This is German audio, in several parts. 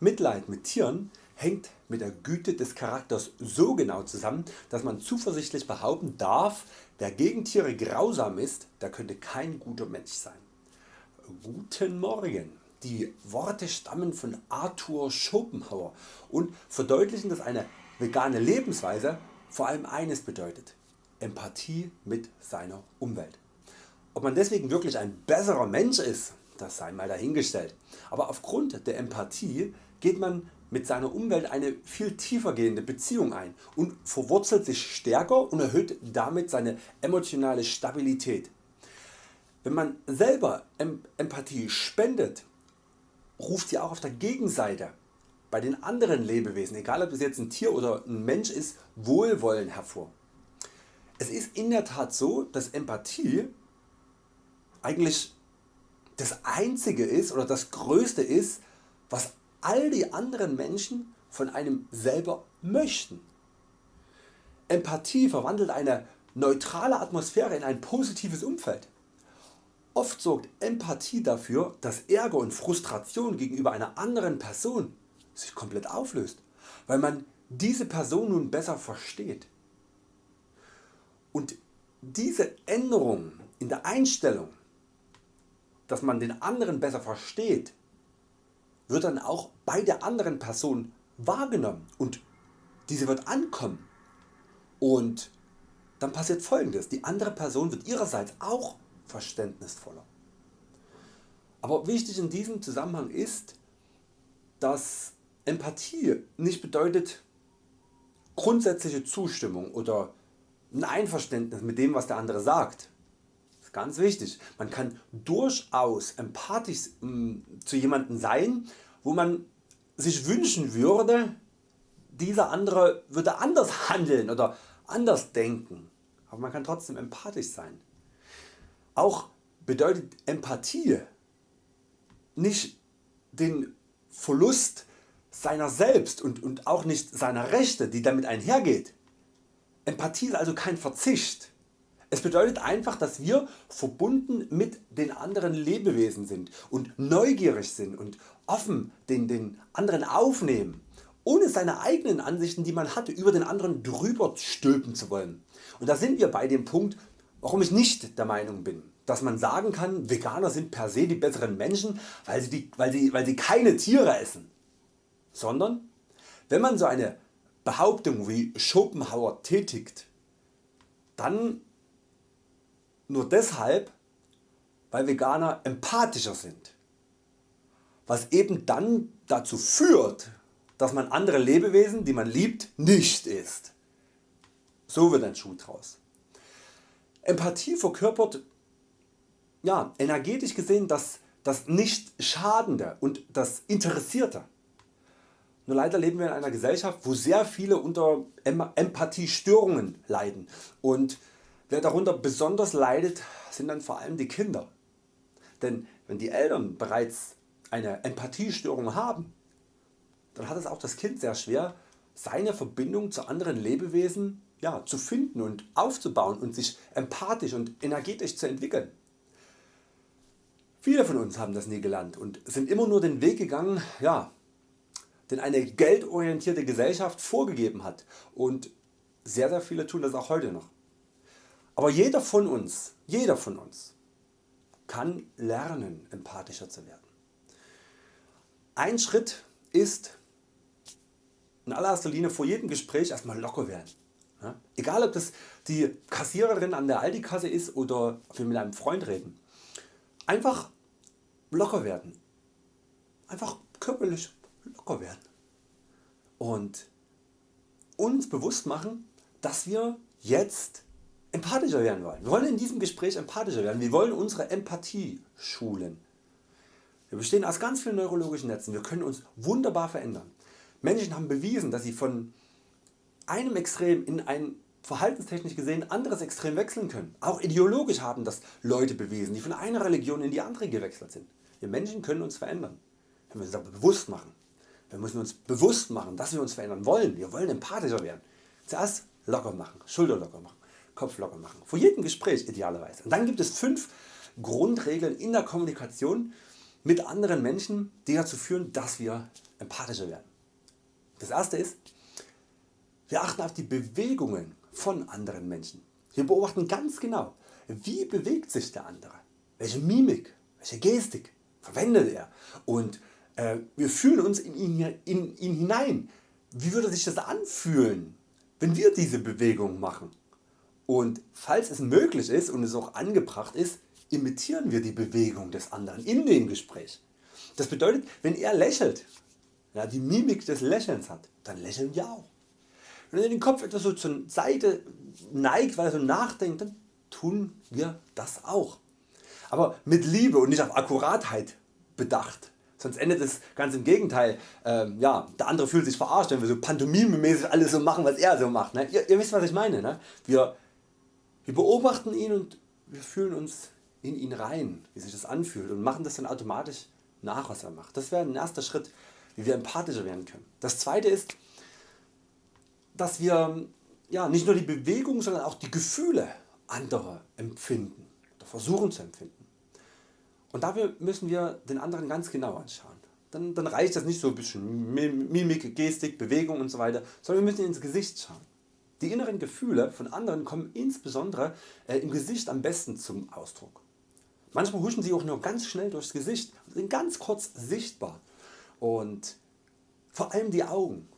Mitleid mit Tieren hängt mit der Güte des Charakters so genau zusammen, dass man zuversichtlich behaupten darf, wer gegen Tiere grausam ist, der könnte kein guter Mensch sein. Guten Morgen! Die Worte stammen von Arthur Schopenhauer und verdeutlichen dass eine vegane Lebensweise vor allem eines bedeutet, Empathie mit seiner Umwelt. Ob man deswegen wirklich ein besserer Mensch ist, das sei mal dahingestellt, aber aufgrund der Empathie geht man mit seiner Umwelt eine viel tiefer gehende Beziehung ein und verwurzelt sich stärker und erhöht damit seine emotionale Stabilität. Wenn man selber Empathie spendet, ruft sie auch auf der Gegenseite bei den anderen Lebewesen, egal ob es jetzt ein Tier oder ein Mensch ist, Wohlwollen hervor. Es ist in der Tat so, dass Empathie eigentlich das einzige ist oder das größte ist, was all die anderen Menschen von einem selber möchten. Empathie verwandelt eine neutrale Atmosphäre in ein positives Umfeld. Oft sorgt Empathie dafür, dass Ärger und Frustration gegenüber einer anderen Person sich komplett auflöst, weil man diese Person nun besser versteht. Und diese Änderung in der Einstellung, dass man den anderen besser versteht, wird dann auch bei der anderen Person wahrgenommen und diese wird ankommen und dann passiert folgendes, die andere Person wird ihrerseits auch verständnisvoller. Aber wichtig in diesem Zusammenhang ist, dass Empathie nicht bedeutet grundsätzliche Zustimmung oder ein Einverständnis mit dem was der andere sagt. Ganz wichtig. Man kann durchaus empathisch äh, zu jemandem sein, wo man sich wünschen würde, dieser andere würde anders handeln oder anders denken. Aber man kann trotzdem empathisch sein. Auch bedeutet Empathie nicht den Verlust seiner selbst und, und auch nicht seiner Rechte die damit einhergeht. Empathie ist also kein Verzicht. Es bedeutet einfach dass wir verbunden mit den anderen Lebewesen sind und neugierig sind und offen den, den anderen aufnehmen, ohne seine eigenen Ansichten die man hatte über den anderen drüber stülpen zu wollen. Und da sind wir bei dem Punkt warum ich nicht der Meinung bin dass man sagen kann Veganer sind per se die besseren Menschen weil sie, die, weil sie, weil sie keine Tiere essen, sondern wenn man so eine Behauptung wie Schopenhauer tätigt, dann nur deshalb weil Veganer empathischer sind, was eben dann dazu führt dass man andere Lebewesen die man liebt nicht isst. So wird ein Schuh draus. Empathie verkörpert ja, energetisch gesehen das, das nicht schadende und das interessierte. Nur leider leben wir in einer Gesellschaft wo sehr viele unter Empathiestörungen leiden und wer darunter besonders leidet sind dann vor allem die Kinder. Denn wenn die Eltern bereits eine Empathiestörung haben, dann hat es auch das Kind sehr schwer seine Verbindung zu anderen Lebewesen ja, zu finden und aufzubauen und sich empathisch und energetisch zu entwickeln. Viele von uns haben das nie gelernt und sind immer nur den Weg gegangen, ja, den eine geldorientierte Gesellschaft vorgegeben hat und sehr sehr viele tun das auch heute noch. Aber jeder von uns, jeder von uns kann lernen empathischer zu werden. Ein Schritt ist in allererster Linie vor jedem Gespräch erstmal locker werden. Egal ob das die Kassiererin an der Aldi Kasse ist oder wir mit einem Freund reden. Einfach locker werden. Einfach körperlich locker werden. Und uns bewusst machen, dass wir jetzt empathischer werden wollen. Wir wollen in diesem Gespräch empathischer werden. Wir wollen unsere Empathie schulen. Wir bestehen aus ganz vielen neurologischen Netzen. Wir können uns wunderbar verändern. Menschen haben bewiesen, dass sie von einem Extrem in ein verhaltenstechnisch gesehen anderes Extrem wechseln können. Auch ideologisch haben das Leute bewiesen, die von einer Religion in die andere gewechselt sind. Wir Menschen können uns verändern. Wir müssen uns aber bewusst machen. Wir müssen uns bewusst machen, dass wir uns verändern wollen. Wir wollen empathischer werden. Zuerst locker machen, Schulter locker machen, Kopf locker machen. Vor jedem Gespräch idealerweise. Und dann gibt es fünf Grundregeln in der Kommunikation mit anderen Menschen, die dazu führen, dass wir empathischer werden. Das erste ist, wir achten auf die Bewegungen von anderen Menschen. Wir beobachten ganz genau, wie bewegt sich der andere, welche Mimik, welche Gestik verwendet er und äh, wir fühlen uns in ihn, in ihn hinein. Wie würde sich das anfühlen, wenn wir diese Bewegung machen? Und falls es möglich ist und es auch angebracht ist, imitieren wir die Bewegung des anderen in dem Gespräch. Das bedeutet wenn er lächelt, ja, die Mimik des Lächelns hat, dann lächeln wir auch. Wenn er den Kopf etwas so zur Seite neigt, weil er so nachdenkt, dann tun wir das auch. Aber mit Liebe und nicht auf Akkuratheit bedacht. Sonst endet es ganz im Gegenteil. Ähm, ja, der andere fühlt sich verarscht, wenn wir so pantomimemäßig alles so machen, was er so macht. Ne? Ihr, ihr, wisst was ich meine. Ne? Wir, wir beobachten ihn und wir fühlen uns in ihn rein, wie sich das anfühlt und machen das dann automatisch nach was er macht. Das wäre ein erster Schritt wie wir empathischer werden können. Das zweite ist dass wir ja, nicht nur die Bewegung, sondern auch die Gefühle anderer empfinden oder versuchen zu empfinden. Und dafür müssen wir den anderen ganz genau anschauen. Dann, dann reicht das nicht so ein bisschen Mimik, Gestik, Bewegung und so weiter, sondern wir müssen ins Gesicht schauen. Die inneren Gefühle von anderen kommen insbesondere äh, im Gesicht am besten zum Ausdruck. Manchmal huschen sie auch nur ganz schnell durchs Gesicht und sind ganz kurz sichtbar. Und vor allem die Augen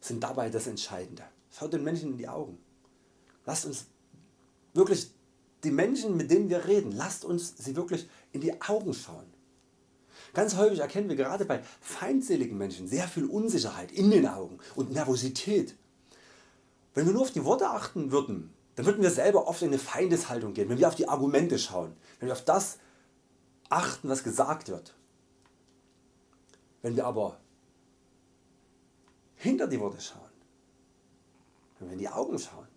sind dabei das Entscheidende. Schaut den Menschen in die Augen. Lasst uns wirklich die Menschen mit denen wir reden, lasst uns sie wirklich in die Augen schauen. Ganz häufig erkennen wir gerade bei feindseligen Menschen sehr viel Unsicherheit in den Augen und Nervosität. Wenn wir nur auf die Worte achten würden, dann würden wir selber oft in eine Feindeshaltung gehen, wenn wir auf die Argumente schauen, wenn wir auf das achten was gesagt wird. Wenn wir aber hinter die Worte schauen, wenn wir in die Augen schauen,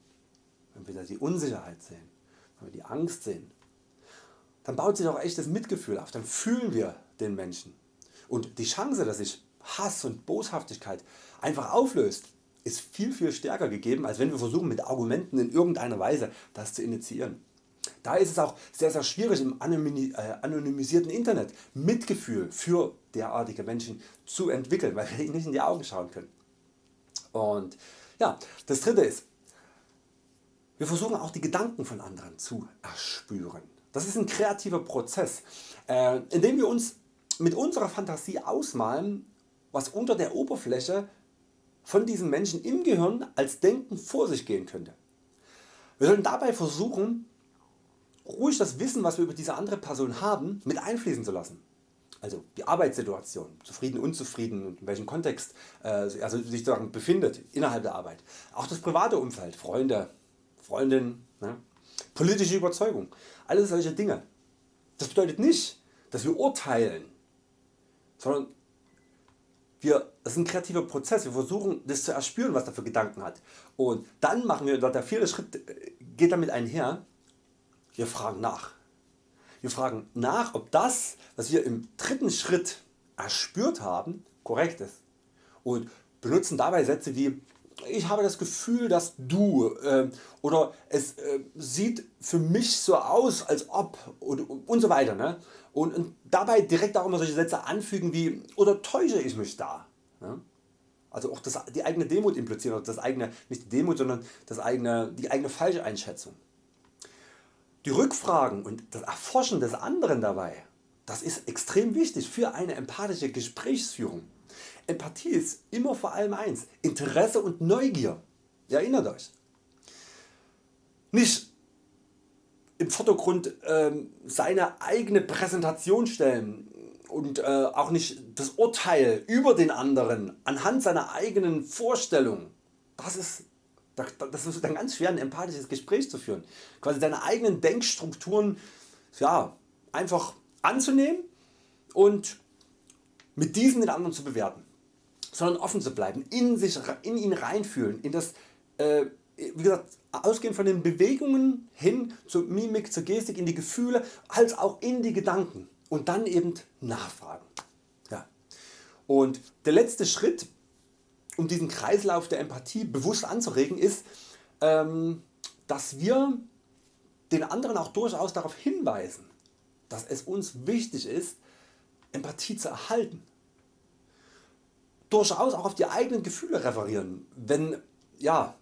wenn wir da die Unsicherheit sehen, wenn wir die Angst sehen, dann baut sich auch echtes Mitgefühl auf, dann fühlen wir den Menschen. Und die Chance dass sich Hass und Boshaftigkeit einfach auflöst, ist viel viel stärker gegeben als wenn wir versuchen mit Argumenten in irgendeiner Weise das zu initiieren. Da ist es auch sehr sehr schwierig im äh, anonymisierten Internet Mitgefühl für derartige Menschen zu entwickeln, weil wir ihnen nicht in die Augen schauen können. Und ja, das dritte ist, wir versuchen auch die Gedanken von anderen zu erspüren. Das ist ein kreativer Prozess, äh, in dem wir uns mit unserer Fantasie ausmalen, was unter der Oberfläche von diesen Menschen im Gehirn als Denken vor sich gehen könnte. Wir sollten dabei versuchen, ruhig das Wissen was wir über diese andere Person haben mit einfließen zu lassen also die Arbeitssituation, zufrieden, unzufrieden und in welchem Kontext äh, also sich sozusagen befindet innerhalb der Arbeit. Auch das private Umfeld, Freunde, Freundinnen, ne? politische Überzeugung, alles solche Dinge. Das bedeutet nicht, dass wir urteilen, sondern wir, das ist ein kreativer Prozess, wir versuchen das zu erspüren was er für Gedanken hat. Und dann machen wir, der vierte Schritt äh, geht damit einher, wir fragen nach. Wir fragen nach ob das was wir im dritten Schritt erspürt haben korrekt ist und benutzen dabei Sätze wie ich habe das Gefühl dass du äh, oder es äh, sieht für mich so aus als ob und, und so weiter ne? und, und, dabei direkt auch immer solche Sätze anfügen wie oder täusche ich mich da. Ne? Also auch das, die eigene Demut implizieren, das eigene, nicht die Demut, sondern das eigene, die eigene falsche Einschätzung. Die Rückfragen und das Erforschen des anderen dabei, das ist extrem wichtig für eine empathische Gesprächsführung. Empathie ist immer vor allem eins, Interesse und Neugier. Erinnert Euch. Nicht im Vordergrund ähm, seine eigene Präsentation stellen und äh, auch nicht das Urteil über den anderen anhand seiner eigenen Vorstellung. Das ist das ist dann ganz schwer ein empathisches Gespräch zu führen. Quasi deine eigenen Denkstrukturen ja, einfach anzunehmen und mit diesen den anderen zu bewerten. Sondern offen zu bleiben, in, sich, in ihn reinfühlen, in das äh, wie gesagt, ausgehend von den Bewegungen hin zur Mimik, zur Gestik, in die Gefühle, als auch in die Gedanken und dann eben nachfragen. Ja. Und der letzte Schritt um diesen Kreislauf der Empathie bewusst anzuregen ist, ähm, dass wir den anderen auch durchaus darauf hinweisen, dass es uns wichtig ist Empathie zu erhalten. Durchaus auch auf die eigenen Gefühle referieren, wenn, ja,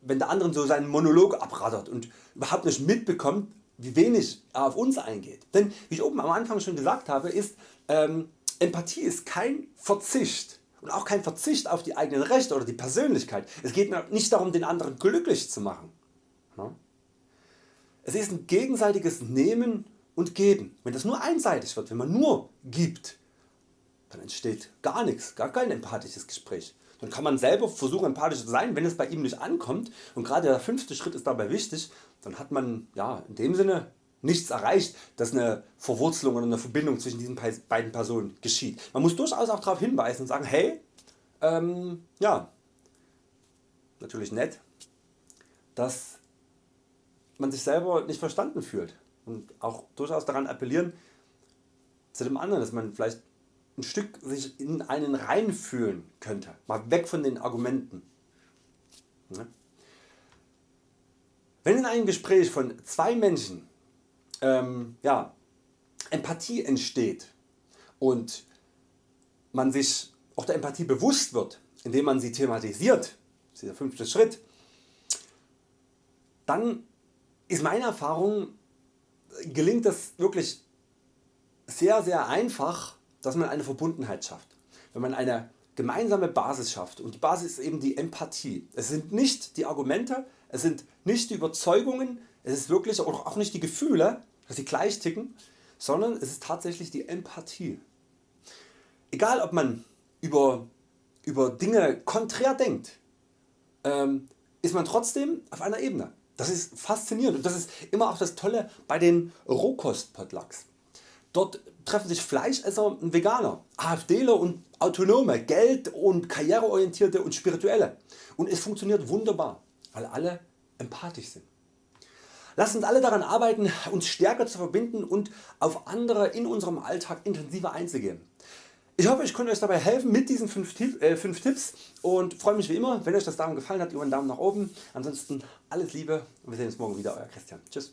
wenn der andere so seinen Monolog abrattert und überhaupt nicht mitbekommt wie wenig er auf uns eingeht. Denn wie ich oben am Anfang schon gesagt habe ist ähm, Empathie ist kein Verzicht und auch kein Verzicht auf die eigenen Rechte oder die Persönlichkeit. Es geht nicht darum den anderen glücklich zu machen. Es ist ein gegenseitiges Nehmen und Geben. Wenn das nur einseitig wird, wenn man nur gibt, dann entsteht gar nichts, gar kein empathisches Gespräch. Dann kann man selber versuchen empathisch zu sein, wenn es bei ihm nicht ankommt und gerade der fünfte Schritt ist dabei wichtig, dann hat man ja, in dem Sinne nichts erreicht, dass eine Verwurzelung oder eine Verbindung zwischen diesen beiden Personen geschieht. Man muss durchaus auch darauf hinweisen und sagen, hey, ähm, ja, natürlich nett, dass man sich selber nicht verstanden fühlt und auch durchaus daran appellieren zu dem anderen, dass man vielleicht ein Stück sich in einen reinfühlen könnte, mal weg von den Argumenten. Wenn in einem Gespräch von zwei Menschen ähm, ja, Empathie entsteht und man sich auch der Empathie bewusst wird, indem man sie thematisiert, das ist der fünfte Schritt, dann ist meine Erfahrung, gelingt es wirklich sehr sehr einfach dass man eine Verbundenheit schafft. Wenn man eine gemeinsame Basis schafft und die Basis ist eben die Empathie. Es sind nicht die Argumente, es sind nicht die Überzeugungen, es ist wirklich auch nicht die Gefühle, dass sie gleich ticken, sondern es ist tatsächlich die Empathie. Egal ob man über, über Dinge konträr denkt, ähm, ist man trotzdem auf einer Ebene. Das ist faszinierend und das ist immer auch das Tolle bei den Rohkost-Potlucks. Dort treffen sich Fleischesser und Veganer, AfDler und Autonome, Geld- und Karriereorientierte und Spirituelle und es funktioniert wunderbar, weil alle empathisch sind. Lasst uns alle daran arbeiten uns stärker zu verbinden und auf andere in unserem Alltag intensiver einzugehen. Ich hoffe ich konnte Euch dabei helfen mit diesen 5 äh, Tipps und freue mich wie immer wenn Euch das Daumen gefallen hat über einen Daumen nach oben. Ansonsten alles Liebe und wir sehen uns morgen wieder Euer Christian. Tschüss.